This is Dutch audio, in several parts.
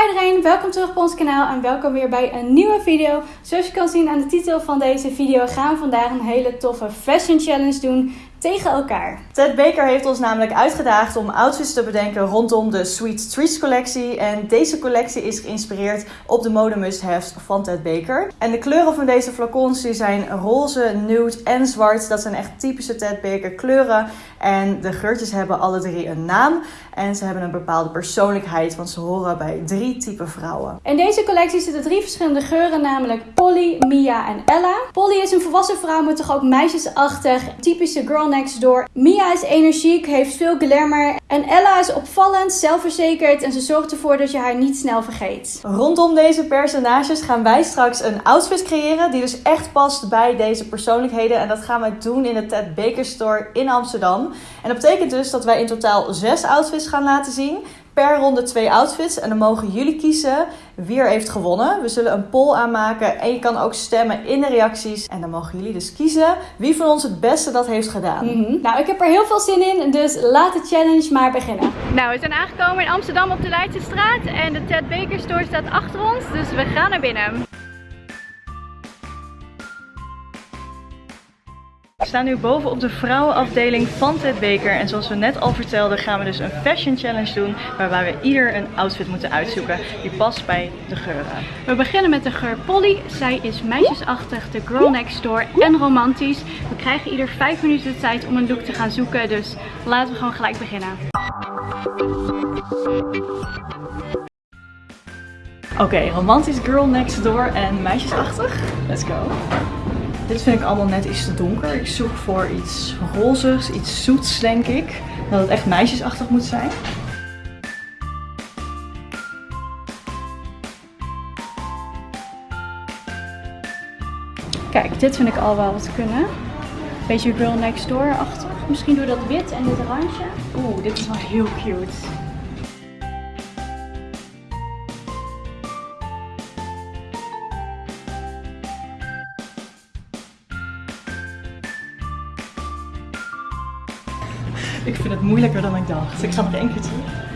Hi iedereen, welkom terug op ons kanaal en welkom weer bij een nieuwe video. Zoals je kan zien aan de titel van deze video gaan we vandaag een hele toffe fashion challenge doen tegen elkaar. Ted Baker heeft ons namelijk uitgedaagd om outfits te bedenken rondom de Sweet Treats collectie. En deze collectie is geïnspireerd op de mode must-haves van Ted Baker. En de kleuren van deze flacons zijn roze, nude en zwart. Dat zijn echt typische Ted Baker kleuren. En de geurtjes hebben alle drie een naam. En ze hebben een bepaalde persoonlijkheid, want ze horen bij drie typen vrouwen. In deze collectie zitten drie verschillende geuren, namelijk Polly, Mia en Ella. Polly is een volwassen vrouw, maar toch ook meisjesachtig, typische girl next door. Mia is energiek, heeft veel glamour. En Ella is opvallend, zelfverzekerd en ze zorgt ervoor dat je haar niet snel vergeet. Rondom deze personages gaan wij straks een outfit creëren die dus echt past bij deze persoonlijkheden. En dat gaan we doen in de Ted Baker Store in Amsterdam. En dat betekent dus dat wij in totaal zes outfits gaan laten zien. Per ronde twee outfits. En dan mogen jullie kiezen wie er heeft gewonnen. We zullen een poll aanmaken. En je kan ook stemmen in de reacties. En dan mogen jullie dus kiezen wie van ons het beste dat heeft gedaan. Mhm. Nou, ik heb er heel veel zin in. Dus laat de challenge maar beginnen. Nou, we zijn aangekomen in Amsterdam op de Leidse straat. En de Ted Baker Store staat achter ons. Dus we gaan naar binnen. We staan nu boven op de vrouwenafdeling van Ted Baker. En zoals we net al vertelden gaan we dus een fashion challenge doen. Waarbij we ieder een outfit moeten uitzoeken die past bij de geuren. We beginnen met de geur Polly. Zij is meisjesachtig, de girl next door en romantisch. We krijgen ieder 5 minuten de tijd om een look te gaan zoeken. Dus laten we gewoon gelijk beginnen. Oké, romantisch girl next door en meisjesachtig. Let's go. Dit vind ik allemaal net iets te donker. Ik zoek voor iets rozigs, iets zoets denk ik. Dat het echt meisjesachtig moet zijn. Kijk, dit vind ik al wel wat kunnen. Beetje girl next door-achtig. Misschien door dat wit en dit randje. Oeh, dit is wel heel cute. Ik vind het moeilijker dan ik dacht. Ik ga nog één keer terug.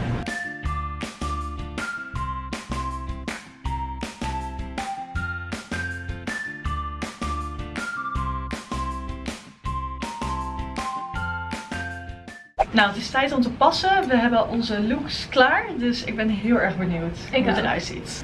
Nou, het is tijd om te passen. We hebben onze looks klaar. Dus ik ben heel erg benieuwd hoe het eruit ziet.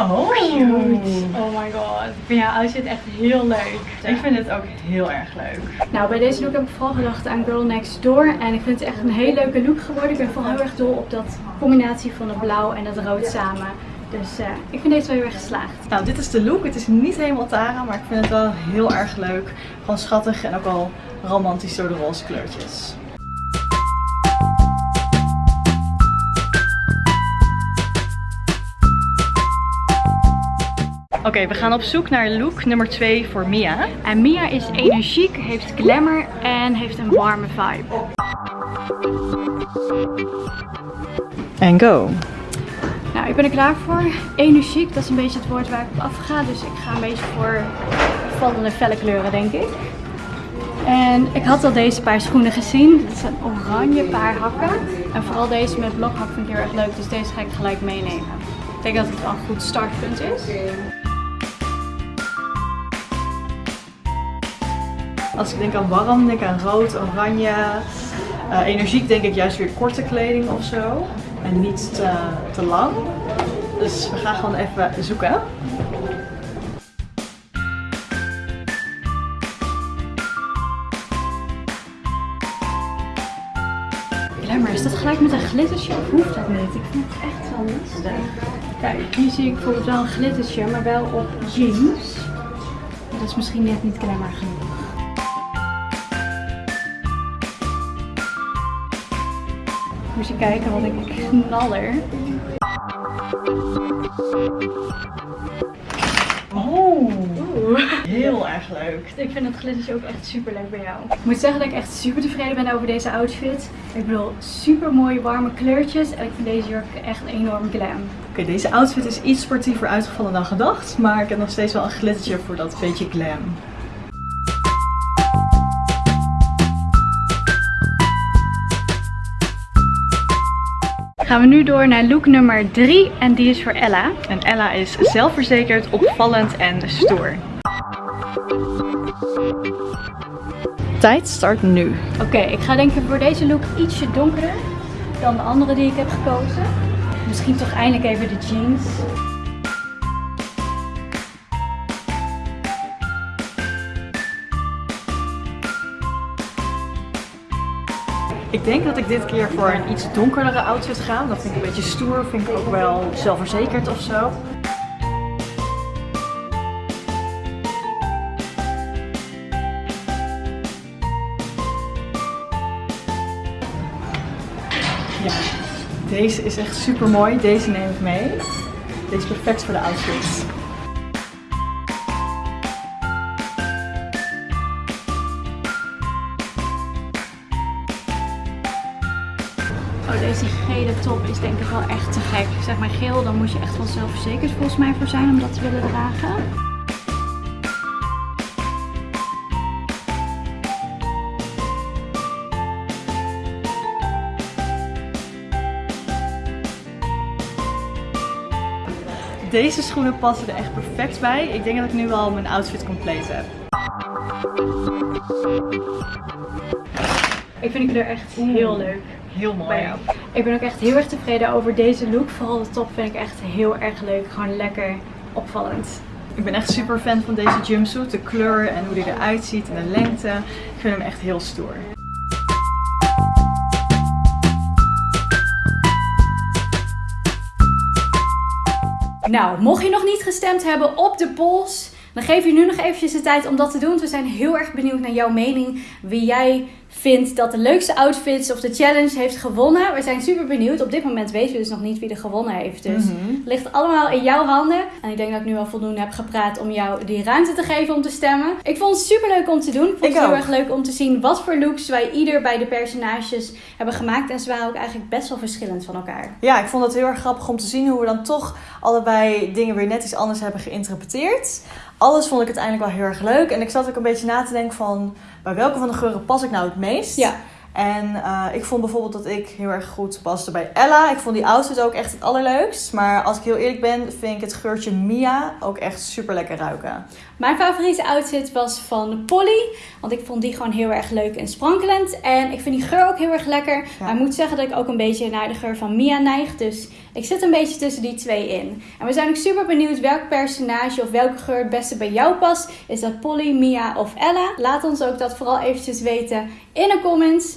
Oh, Cute. Oh my god. Ik vind jouw outfit echt heel leuk. Ik vind het ook heel erg leuk. Nou, bij deze look heb ik vooral gedacht aan Girl Next Door. En ik vind het echt een hele leuke look geworden. Ik ben vooral heel erg dol op dat combinatie van het blauw en het rood samen. Dus uh, ik vind deze wel heel erg geslaagd. Nou, dit is de look. Het is niet helemaal Tara, maar ik vind het wel heel erg leuk. Gewoon schattig en ook al romantisch door de roze kleurtjes. Oké, we gaan op zoek naar look nummer 2 voor Mia. En Mia is energiek, heeft glamour en heeft een warme vibe. En go! Nou, ik ben er klaar voor. Energiek, dat is een beetje het woord waar ik op afga. Dus ik ga een beetje voor vallende felle kleuren, denk ik. En ik had al deze paar schoenen gezien. Het zijn oranje paar hakken. En vooral deze met blokhak vind ik heel erg leuk. Dus deze ga ik gelijk meenemen. Ik denk dat het wel een goed startpunt is. Als ik denk aan warm, denk ik aan rood, oranje. Uh, energiek denk ik juist weer korte kleding of zo. En niet te, te lang. Dus we gaan gewoon even zoeken. Glamour, is dat gelijk met een glittertje of hoeft dat niet? Ik vind het echt wel lastig. Kijk, hier zie ik bijvoorbeeld wel een glittertje, maar wel op jeans. Dat is misschien net niet glamour genoeg. Moet je kijken wat ik knaller. Oh, heel erg leuk. Ik vind het glittertje ook echt super leuk bij jou. Ik moet zeggen dat ik echt super tevreden ben over deze outfit. Ik bedoel, super mooie warme kleurtjes. En ik vind deze jurk echt enorm glam. Oké, deze outfit is iets sportiever uitgevallen dan gedacht. Maar ik heb nog steeds wel een glittertje voor dat beetje glam. Gaan we nu door naar look nummer 3 en die is voor Ella. En Ella is zelfverzekerd, opvallend en stoer. Tijd start nu. Oké, ik ga denk ik voor deze look ietsje donkerder dan de andere die ik heb gekozen. Misschien toch eindelijk even de jeans. Ik denk dat ik dit keer voor een iets donkerdere outfit ga. Dat vind ik een beetje stoer, vind ik ook wel zelfverzekerd of zo. Ja, deze is echt super mooi. Deze neem ik mee. Deze is perfect voor de outfits. Oh, deze gele top is denk ik wel echt te gek. Zeg maar geel, dan moet je echt wel zelfverzekerd volgens mij voor zijn om dat te willen dragen. Deze schoenen passen er echt perfect bij. Ik denk dat ik nu al mijn outfit compleet heb. Ik vind het er echt heel leuk. Heel mooi. bij jou. Ik ben ook echt heel erg tevreden over deze look. Vooral de top vind ik echt heel erg leuk. Gewoon lekker opvallend. Ik ben echt super fan van deze jumpsuit. De kleur en hoe die eruit ziet en de lengte. Ik vind hem echt heel stoer. Nou, mocht je nog niet gestemd hebben op de polls, dan geef je nu nog eventjes de tijd om dat te doen. We zijn heel erg benieuwd naar jouw mening. Wie jij vindt dat de leukste outfits of de challenge heeft gewonnen. We zijn super benieuwd. Op dit moment weten we dus nog niet wie er gewonnen heeft. Dus Mhm. het ligt allemaal in jouw handen. En ik denk dat ik nu al voldoende heb gepraat om jou die ruimte te geven om te stemmen. Ik vond het super leuk om te doen. Ik vond Ik het heel ook. erg leuk om te zien wat voor looks wij ieder bij de personages hebben gemaakt. En ze waren ook eigenlijk best wel verschillend van elkaar. Ja, ik vond het heel erg grappig om te zien hoe we dan toch allebei dingen weer net iets anders hebben geïnterpreteerd. Alles vond ik uiteindelijk wel heel erg leuk. En ik zat ook een beetje na te denken van bij welke van de geuren pas ik nou het meest. Ja. En eh, ik vond bijvoorbeeld dat ik heel erg goed paste bij Ella. Ik vond die outfit ook echt het allerleukst. Maar als ik heel eerlijk ben, vind ik het geurtje Mia ook echt super lekker ruiken. Mijn favoriete outfit was van Polly. Want ik vond die gewoon heel erg leuk en sprankelend. En ik vind die geur ook heel erg lekker. Maar ik moet zeggen dat ik ook een beetje naar de geur van Mia neig. Dus ik zit een beetje tussen die twee in. En we zijn ook super benieuwd welk personage of welke geur het beste bij jou past. Is dat Polly, Mia of Ella? Laat ons ook dat vooral eventjes weten in de comments.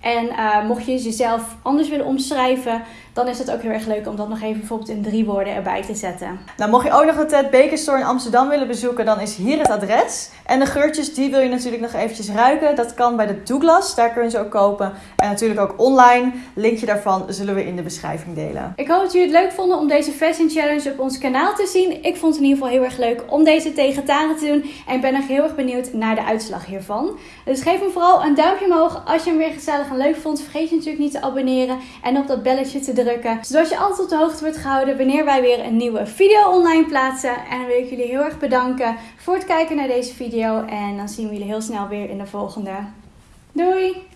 En eh, mocht je jezelf anders willen omschrijven, dan is het ook heel erg leuk om dat nog even bijvoorbeeld in drie woorden erbij te zetten. Nou, mocht je ook nog de Ted Baker Store in Amsterdam willen bezoeken, dan is hier het adres. En de geurtjes, die wil je natuurlijk nog eventjes ruiken. Dat kan bij de Douglas, daar kun je ze ook kopen. En natuurlijk ook online. Linkje daarvan zullen we in de beschrijving delen. Ik hoop dat jullie het leuk vonden om deze Fashion Challenge op ons kanaal te zien. Ik vond het in ieder geval heel erg leuk om deze tegen Tara te doen. En ik ben nog heel erg benieuwd naar de uitslag hiervan. Dus geef hem vooral een duimpje omhoog als je hem weer gezellig leuk vond. Vergeet je natuurlijk niet te abonneren en op dat belletje te drukken. Zodat je altijd op de hoogte wordt gehouden wanneer wij weer een nieuwe video online plaatsen. En dan wil ik jullie heel erg bedanken voor het kijken naar deze video. En dan zien we jullie heel snel weer in de volgende. Doei!